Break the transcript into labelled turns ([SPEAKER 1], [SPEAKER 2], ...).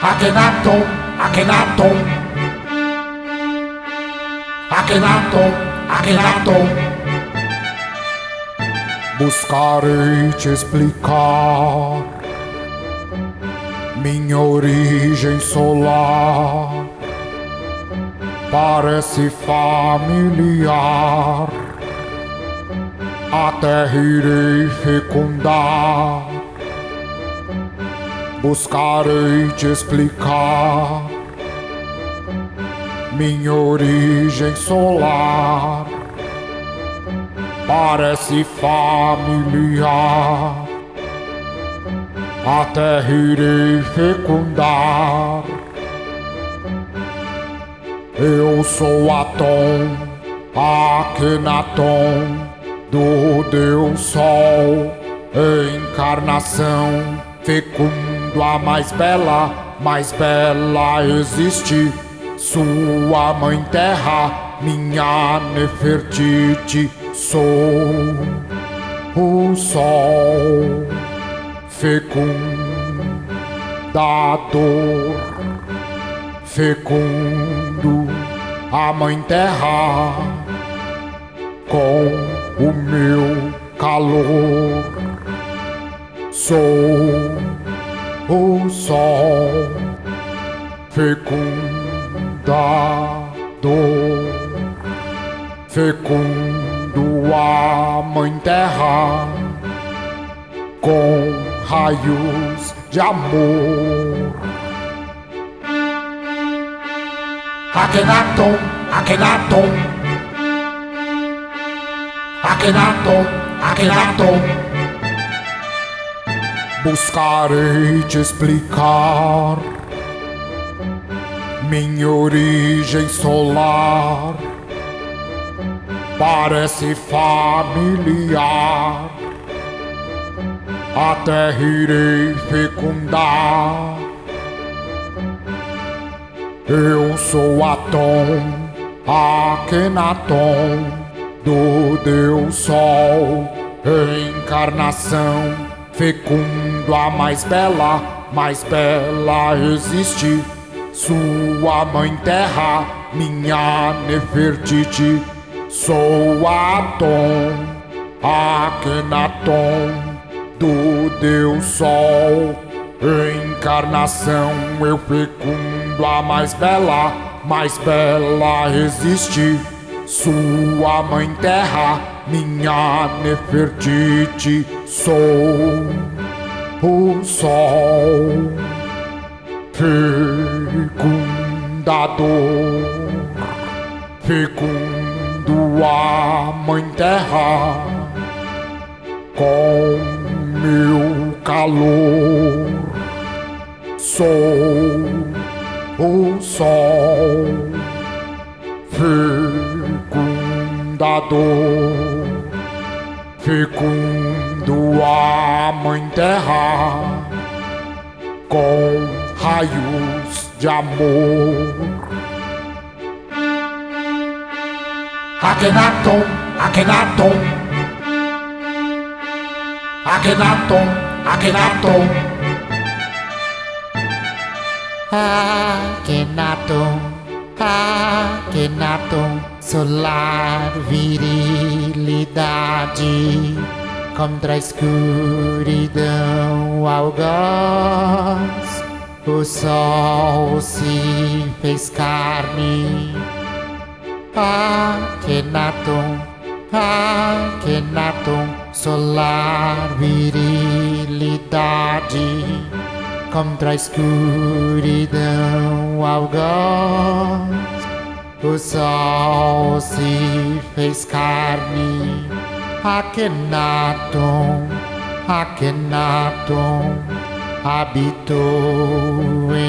[SPEAKER 1] Akhenaton, Akhenaton. Akhenaton, Akhenaton.
[SPEAKER 2] Buscarei te explicar minha origem solar. Parece familiar. A terra irei fecundar. Buscarei te explicar minha origem solar. Parece familiar. A terra irei fecundar. Eu sou Atom, Akhenaton, do Deus Sol, encarnação fecundo a mais bela, mais bela existe. Sua mãe terra, minha Nefertiti, sou o sol fecundador, fecundo a mãe terra com o meu calor. Sou o sol fecundador, fecundo a mãe terra com raios de amor.
[SPEAKER 1] Akhenaton, Akhenaton. Akhenaton, Akhenaton.
[SPEAKER 2] Buscarei te explicar minha origem solar. Parece familiar. A terra irei fecundar. Eu sou Atom, Akhenaton, do Deus Sol, encarnação, fecundo a mais bela, mais bela existe. Sua mãe terra, minha Nefertiti, sou Atom, Akhenaton, do Deus Sol, encarnação, eu fecundo a mais bela, mais bela existe. Sua mãe terra, minha Nefertiti, sou o sol fecundador, fecundo a mãe terra com meu calor. Sou o sol fecundador, fecundo a mãe terra com raios de amor.
[SPEAKER 1] Akhenaton, Akhenaton. Akhenaton, Akhenaton.
[SPEAKER 3] Akhenaton, Akhenaton, solar virilidade contra a escuridão algoz. O sol se fez carne. Akhenaton, Akhenaton, solar virilidade contra a escuridão algoz. O sol se fez carne. Akhenaton, Akhenaton, habitou nós.